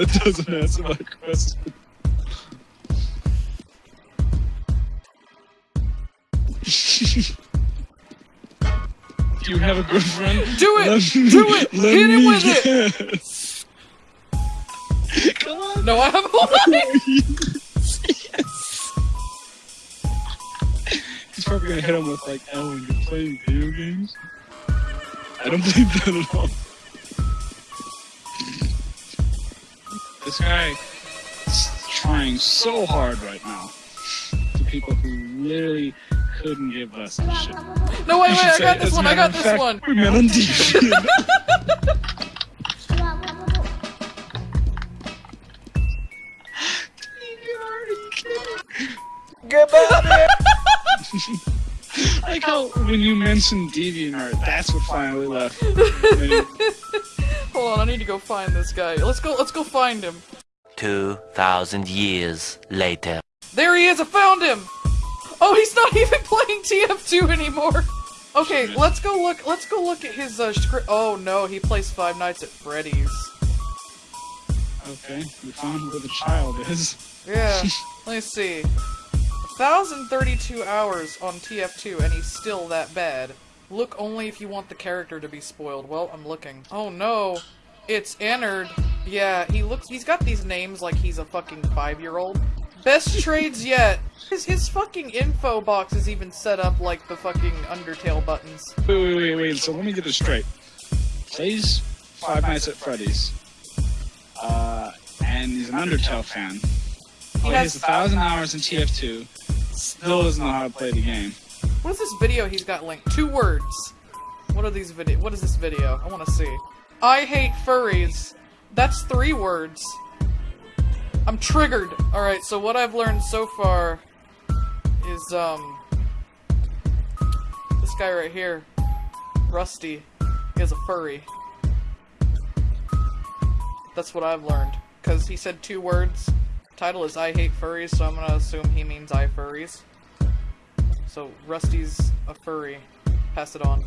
That doesn't answer my question. Do you have a girlfriend? Do it! Let Do it! Hit him with it! Come on. No, I have a line! yes. He's probably gonna hit him with like, "Oh, you're playing video games." I don't believe that at all. This guy is trying so hard right now to people who literally couldn't give us a shit. No, wait, wait, I got this one, I got this fact, one! We're TV. Goodbye! Like how when you mentioned DeviantArt, that's what finally left. And Hold on, I need to go find this guy. Let's go, let's go find him. 2,000 years later. There he is, I found him! Oh, he's not even playing TF2 anymore! Okay, let's go look, let's go look at his, uh, script. Oh no, he plays Five Nights at Freddy's. Okay, we found where the child is. Yeah, let me see. 1,032 hours on TF2 and he's still that bad. Look only if you want the character to be spoiled. Well, I'm looking. Oh no, it's Ennard. Yeah, he looks- he's got these names like he's a fucking five-year-old. Best trades yet! His, his fucking info box is even set up like the fucking Undertale buttons. Wait, wait, wait, wait. So let me get this straight. Plays Five Nights at Freddy's. Uh, and he's an Undertale fan. He has- has a thousand hours in TF2. Still doesn't know how to play the game. What is this video he's got linked? Two words. What are these video? What is this video? I want to see. I hate furries. That's three words. I'm triggered. All right. So what I've learned so far is um this guy right here, Rusty. He has a furry. That's what I've learned. Cause he said two words. Title is I hate furries, so I'm gonna assume he means I furries. So Rusty's a furry. Pass it on.